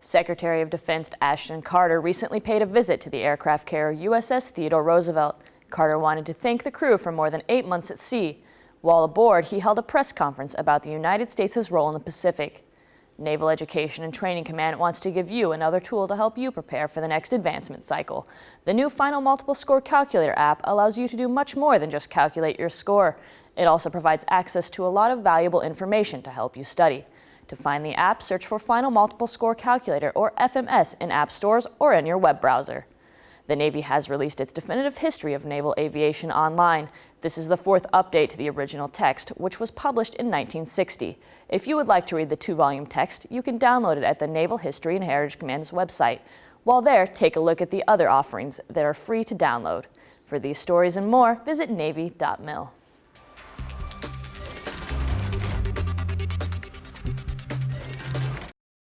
Secretary of Defense Ashton Carter recently paid a visit to the aircraft carrier USS Theodore Roosevelt. Carter wanted to thank the crew for more than eight months at sea. While aboard, he held a press conference about the United States' role in the Pacific. Naval Education and Training Command wants to give you another tool to help you prepare for the next advancement cycle. The new Final Multiple Score Calculator app allows you to do much more than just calculate your score. It also provides access to a lot of valuable information to help you study. To find the app, search for Final Multiple Score Calculator or FMS in app stores or in your web browser. The Navy has released its definitive history of naval aviation online. This is the fourth update to the original text, which was published in 1960. If you would like to read the two-volume text, you can download it at the Naval History and Heritage Command's website. While there, take a look at the other offerings that are free to download. For these stories and more, visit Navy.mil.